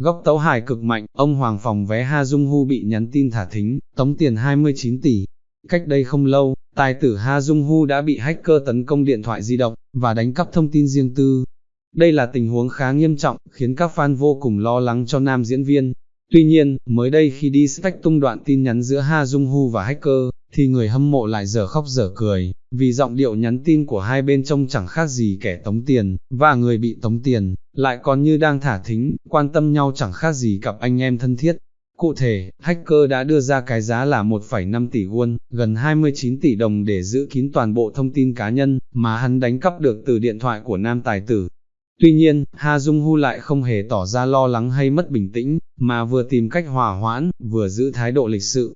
Góc tấu hài cực mạnh, ông Hoàng phòng vé Ha Dung Hu bị nhắn tin thả thính, tống tiền 29 tỷ. Cách đây không lâu, tài tử Ha Dung Hu đã bị hacker tấn công điện thoại di động, và đánh cắp thông tin riêng tư. Đây là tình huống khá nghiêm trọng, khiến các fan vô cùng lo lắng cho nam diễn viên. Tuy nhiên, mới đây khi đi stack tung đoạn tin nhắn giữa Ha Dung Hu và hacker, thì người hâm mộ lại dở khóc dở cười, vì giọng điệu nhắn tin của hai bên trông chẳng khác gì kẻ tống tiền, và người bị tống tiền, lại còn như đang thả thính, quan tâm nhau chẳng khác gì cặp anh em thân thiết. Cụ thể, hacker đã đưa ra cái giá là 1,5 tỷ won, gần 29 tỷ đồng để giữ kín toàn bộ thông tin cá nhân, mà hắn đánh cắp được từ điện thoại của nam tài tử. Tuy nhiên, Ha Dung Hu lại không hề tỏ ra lo lắng hay mất bình tĩnh, mà vừa tìm cách hòa hoãn, vừa giữ thái độ lịch sự.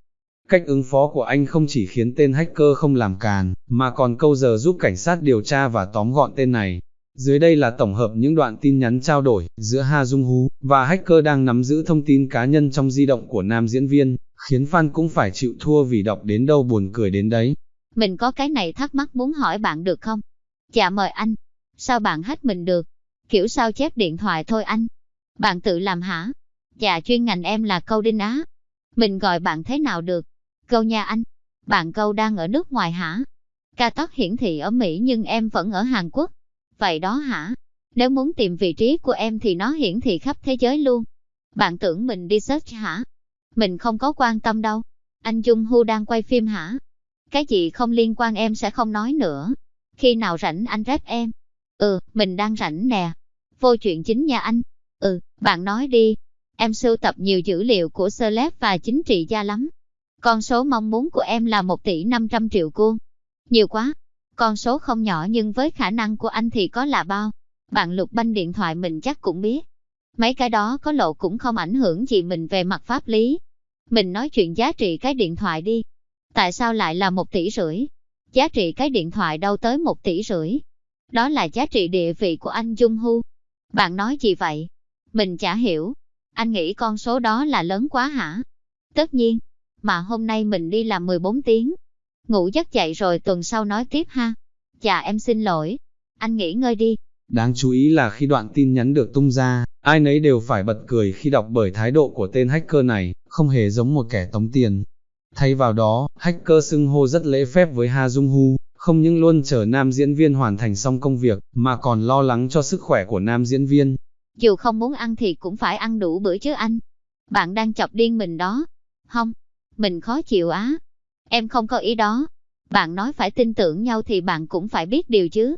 Cách ứng phó của anh không chỉ khiến tên hacker không làm càn, mà còn câu giờ giúp cảnh sát điều tra và tóm gọn tên này. Dưới đây là tổng hợp những đoạn tin nhắn trao đổi giữa Ha Dung Hú và hacker đang nắm giữ thông tin cá nhân trong di động của nam diễn viên, khiến fan cũng phải chịu thua vì đọc đến đâu buồn cười đến đấy. Mình có cái này thắc mắc muốn hỏi bạn được không? Dạ mời anh. Sao bạn hết mình được? Kiểu sao chép điện thoại thôi anh. Bạn tự làm hả? Dạ chuyên ngành em là câu đinh á. Mình gọi bạn thế nào được? Câu nha anh. Bạn câu đang ở nước ngoài hả? Ca tóc hiển thị ở Mỹ nhưng em vẫn ở Hàn Quốc. Vậy đó hả? Nếu muốn tìm vị trí của em thì nó hiển thị khắp thế giới luôn. Bạn tưởng mình đi search hả? Mình không có quan tâm đâu. Anh Dung Hu đang quay phim hả? Cái gì không liên quan em sẽ không nói nữa. Khi nào rảnh anh rep em? Ừ, mình đang rảnh nè. Vô chuyện chính nha anh. Ừ, bạn nói đi. Em sưu tập nhiều dữ liệu của celeb và chính trị gia lắm. Con số mong muốn của em là 1 tỷ 500 triệu cuôn. Nhiều quá. Con số không nhỏ nhưng với khả năng của anh thì có là bao. Bạn lục banh điện thoại mình chắc cũng biết. Mấy cái đó có lộ cũng không ảnh hưởng gì mình về mặt pháp lý. Mình nói chuyện giá trị cái điện thoại đi. Tại sao lại là một tỷ rưỡi? Giá trị cái điện thoại đâu tới một tỷ rưỡi. Đó là giá trị địa vị của anh Dung Hu. Bạn nói gì vậy? Mình chả hiểu. Anh nghĩ con số đó là lớn quá hả? Tất nhiên. Mà hôm nay mình đi làm 14 tiếng. Ngủ giấc dậy rồi tuần sau nói tiếp ha. Dạ em xin lỗi. Anh nghỉ ngơi đi. Đáng chú ý là khi đoạn tin nhắn được tung ra, ai nấy đều phải bật cười khi đọc bởi thái độ của tên hacker này, không hề giống một kẻ tống tiền. Thay vào đó, hacker xưng hô rất lễ phép với Ha Dung Hu, không những luôn chờ nam diễn viên hoàn thành xong công việc, mà còn lo lắng cho sức khỏe của nam diễn viên. Dù không muốn ăn thì cũng phải ăn đủ bữa chứ anh. Bạn đang chọc điên mình đó. Không, mình khó chịu á. Em không có ý đó. Bạn nói phải tin tưởng nhau thì bạn cũng phải biết điều chứ.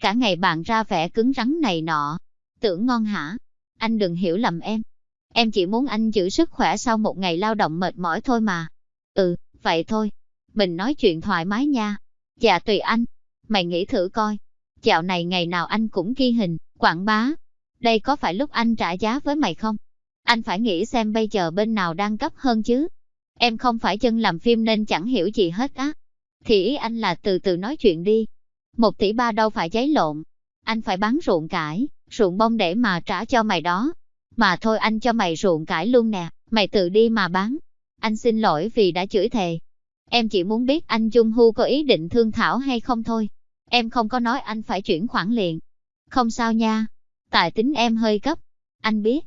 Cả ngày bạn ra vẻ cứng rắn này nọ. Tưởng ngon hả? Anh đừng hiểu lầm em. Em chỉ muốn anh giữ sức khỏe sau một ngày lao động mệt mỏi thôi mà. Ừ, vậy thôi. Mình nói chuyện thoải mái nha. Dạ tùy anh. Mày nghĩ thử coi. Dạo này ngày nào anh cũng ghi hình, quảng bá. Đây có phải lúc anh trả giá với mày không? Anh phải nghĩ xem bây giờ bên nào đang cấp hơn chứ. Em không phải chân làm phim nên chẳng hiểu gì hết á. Thì ý anh là từ từ nói chuyện đi. Một tỷ ba đâu phải giấy lộn. Anh phải bán ruộng cải, ruộng bông để mà trả cho mày đó. Mà thôi anh cho mày ruộng cải luôn nè, mày tự đi mà bán. Anh xin lỗi vì đã chửi thề. Em chỉ muốn biết anh Dung Hu có ý định thương Thảo hay không thôi. Em không có nói anh phải chuyển khoản liền. Không sao nha. Tại tính em hơi cấp. Anh biết.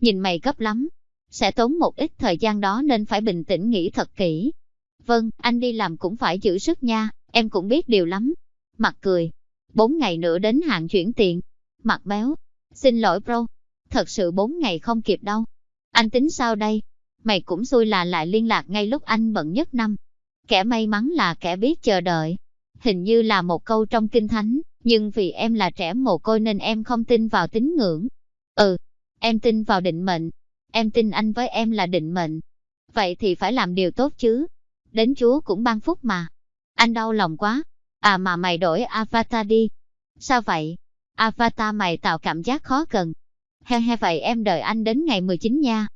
Nhìn mày cấp lắm. Sẽ tốn một ít thời gian đó nên phải bình tĩnh nghĩ thật kỹ. Vâng, anh đi làm cũng phải giữ sức nha, em cũng biết điều lắm. Mặt cười. Bốn ngày nữa đến hạn chuyển tiền. Mặt béo. Xin lỗi bro. Thật sự bốn ngày không kịp đâu. Anh tính sao đây? Mày cũng xui là lại liên lạc ngay lúc anh bận nhất năm. Kẻ may mắn là kẻ biết chờ đợi. Hình như là một câu trong kinh thánh, nhưng vì em là trẻ mồ côi nên em không tin vào tín ngưỡng. Ừ, em tin vào định mệnh. Em tin anh với em là định mệnh. Vậy thì phải làm điều tốt chứ. Đến Chúa cũng ban phúc mà. Anh đau lòng quá. À mà mày đổi avatar đi. Sao vậy? Avatar mày tạo cảm giác khó cần. He he, vậy em đợi anh đến ngày 19 nha.